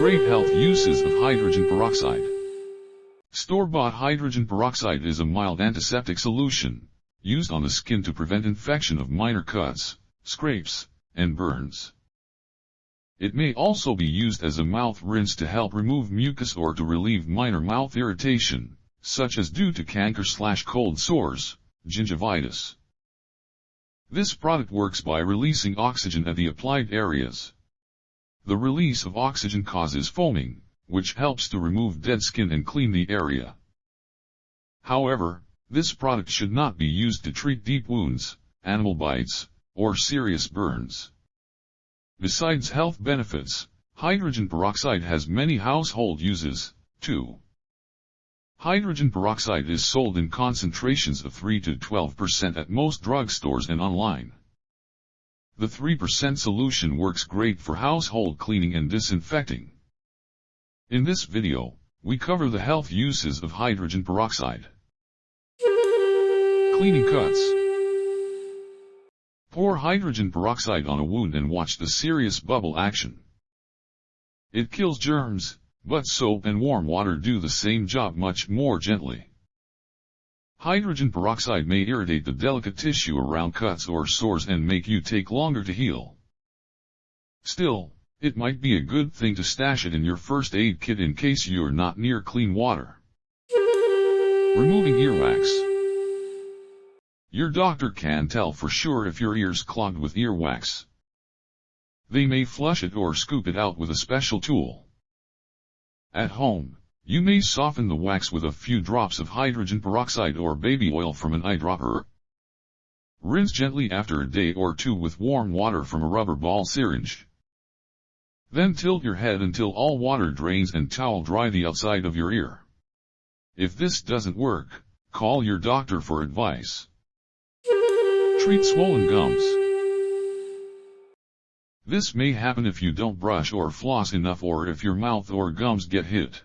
Great health uses of hydrogen peroxide. Store-bought hydrogen peroxide is a mild antiseptic solution, used on the skin to prevent infection of minor cuts, scrapes, and burns. It may also be used as a mouth rinse to help remove mucus or to relieve minor mouth irritation, such as due to canker slash cold sores, gingivitis. This product works by releasing oxygen at the applied areas. The release of oxygen causes foaming, which helps to remove dead skin and clean the area. However, this product should not be used to treat deep wounds, animal bites, or serious burns. Besides health benefits, hydrogen peroxide has many household uses, too. Hydrogen peroxide is sold in concentrations of 3 to 12% at most drugstores and online. The 3% solution works great for household cleaning and disinfecting. In this video, we cover the health uses of hydrogen peroxide. Cleaning cuts. Pour hydrogen peroxide on a wound and watch the serious bubble action. It kills germs, but soap and warm water do the same job much more gently. Hydrogen peroxide may irritate the delicate tissue around cuts or sores and make you take longer to heal. Still, it might be a good thing to stash it in your first aid kit in case you're not near clean water. Removing earwax. Your doctor can tell for sure if your ear's clogged with earwax. They may flush it or scoop it out with a special tool. At home, you may soften the wax with a few drops of hydrogen peroxide or baby oil from an eyedropper. Rinse gently after a day or two with warm water from a rubber ball syringe. Then tilt your head until all water drains and towel dry the outside of your ear. If this doesn't work, call your doctor for advice. Treat swollen gums. This may happen if you don't brush or floss enough or if your mouth or gums get hit.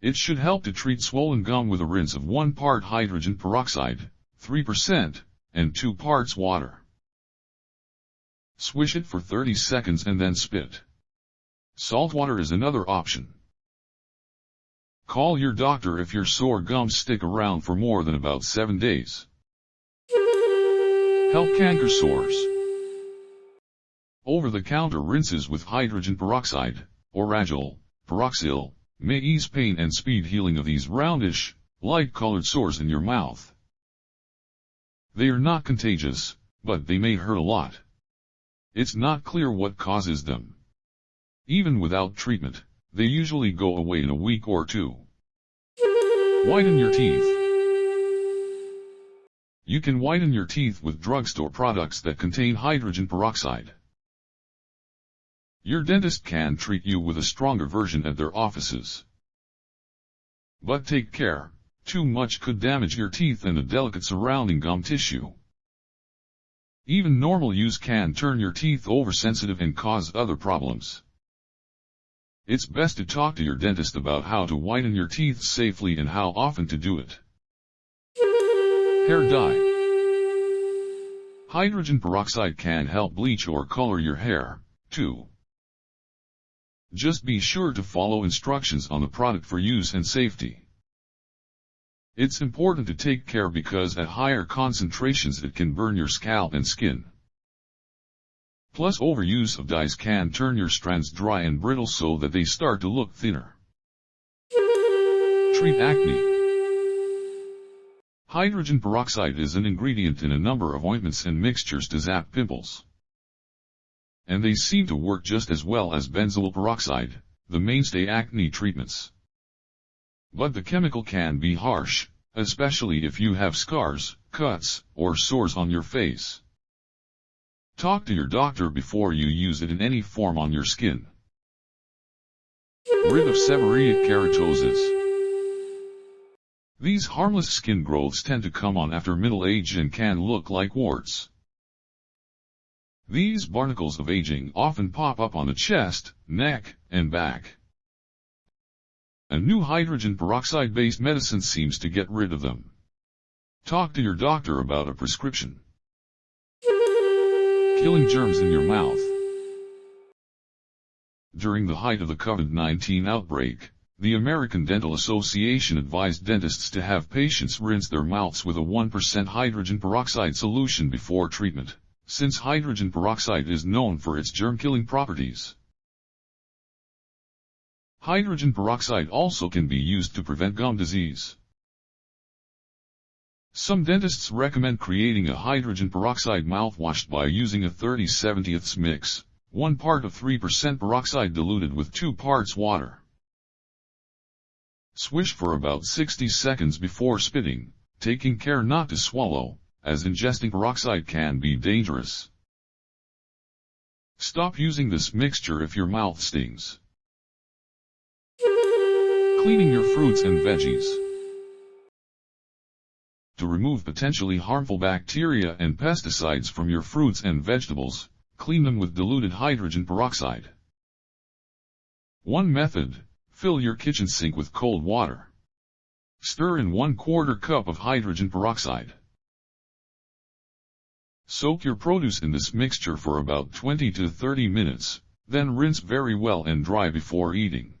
It should help to treat swollen gum with a rinse of 1 part hydrogen peroxide, 3%, and 2 parts water. Swish it for 30 seconds and then spit. Salt water is another option. Call your doctor if your sore gums stick around for more than about 7 days. Help canker sores. Over-the-counter rinses with hydrogen peroxide, Orajel, Peroxyl, may ease pain and speed healing of these roundish, light-colored sores in your mouth. They are not contagious, but they may hurt a lot. It's not clear what causes them. Even without treatment, they usually go away in a week or two. Whiten your teeth. You can whiten your teeth with drugstore products that contain hydrogen peroxide. Your dentist can treat you with a stronger version at their offices. But take care, too much could damage your teeth and the delicate surrounding gum tissue. Even normal use can turn your teeth oversensitive and cause other problems. It's best to talk to your dentist about how to whiten your teeth safely and how often to do it. Hair dye. Hydrogen peroxide can help bleach or color your hair, too. Just be sure to follow instructions on the product for use and safety. It's important to take care because at higher concentrations it can burn your scalp and skin. Plus overuse of dyes can turn your strands dry and brittle so that they start to look thinner. Treat acne. Hydrogen peroxide is an ingredient in a number of ointments and mixtures to zap pimples and they seem to work just as well as benzoyl peroxide, the mainstay acne treatments. But the chemical can be harsh, especially if you have scars, cuts, or sores on your face. Talk to your doctor before you use it in any form on your skin. Rid of seborrheic keratosis. These harmless skin growths tend to come on after middle age and can look like warts. These barnacles of aging often pop up on the chest, neck, and back. A new hydrogen peroxide-based medicine seems to get rid of them. Talk to your doctor about a prescription. Killing germs in your mouth. During the height of the COVID-19 outbreak, the American Dental Association advised dentists to have patients rinse their mouths with a 1% hydrogen peroxide solution before treatment, since hydrogen peroxide is known for its germ-killing properties. Hydrogen peroxide also can be used to prevent gum disease. Some dentists recommend creating a hydrogen peroxide mouthwash by using a 30 70 mix, 1 part of 3% peroxide diluted with 2 parts water. Swish for about 60 seconds before spitting, taking care not to swallow, as ingesting peroxide can be dangerous. Stop using this mixture if your mouth stings. Cleaning your fruits and veggies. To remove potentially harmful bacteria and pesticides from your fruits and vegetables, clean them with diluted hydrogen peroxide. One method, fill your kitchen sink with cold water. Stir in one quarter cup of hydrogen peroxide. Soak your produce in this mixture for about 20 to 30 minutes, then rinse very well and dry before eating.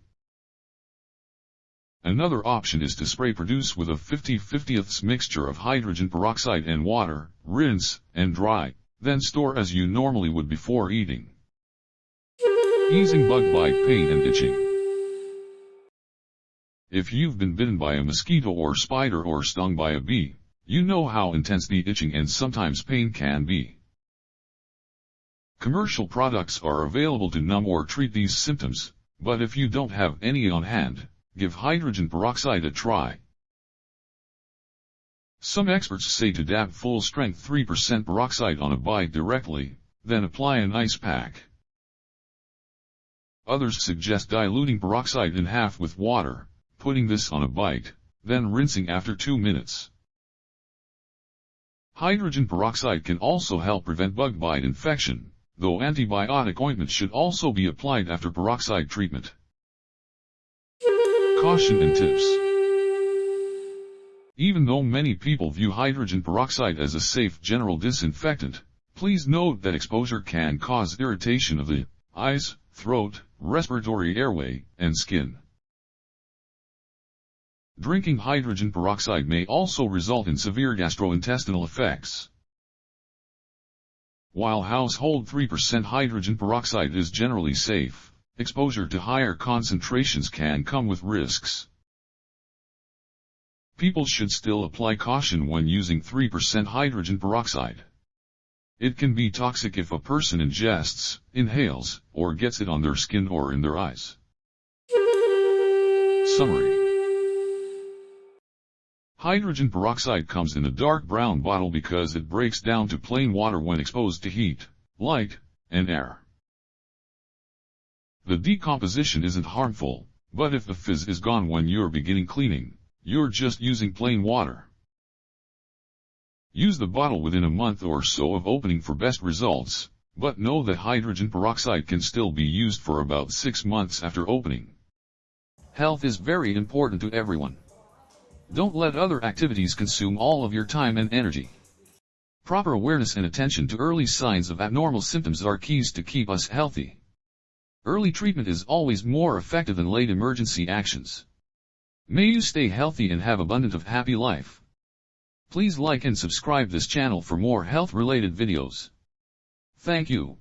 Another option is to spray produce with a 50-50ths mixture of hydrogen peroxide and water, rinse, and dry, then store as you normally would before eating. Easing bug bite pain and itching. If you've been bitten by a mosquito or spider or stung by a bee, you know how intense the itching and sometimes pain can be. Commercial products are available to numb or treat these symptoms, but if you don't have any on hand, Give hydrogen peroxide a try. Some experts say to dab full-strength 3% peroxide on a bite directly, then apply an ice pack. Others suggest diluting peroxide in half with water, putting this on a bite, then rinsing after 2 minutes. Hydrogen peroxide can also help prevent bug bite infection, though antibiotic ointment should also be applied after peroxide treatment. Caution and tips. Even though many people view hydrogen peroxide as a safe general disinfectant, please note that exposure can cause irritation of the eyes, throat, respiratory airway, and skin. Drinking hydrogen peroxide may also result in severe gastrointestinal effects. While household 3% hydrogen peroxide is generally safe, Exposure to higher concentrations can come with risks. People should still apply caution when using 3% hydrogen peroxide. It can be toxic if a person ingests, inhales, or gets it on their skin or in their eyes. Summary Hydrogen peroxide comes in a dark brown bottle because it breaks down to plain water when exposed to heat, light, and air. The decomposition isn't harmful, but if the fizz is gone when you're beginning cleaning, you're just using plain water. Use the bottle within a month or so of opening for best results, but know that hydrogen peroxide can still be used for about 6 months after opening. Health is very important to everyone. Don't let other activities consume all of your time and energy. Proper awareness and attention to early signs of abnormal symptoms are keys to keep us healthy. Early treatment is always more effective than late emergency actions. May you stay healthy and have abundant of happy life. Please like and subscribe this channel for more health-related videos. Thank you.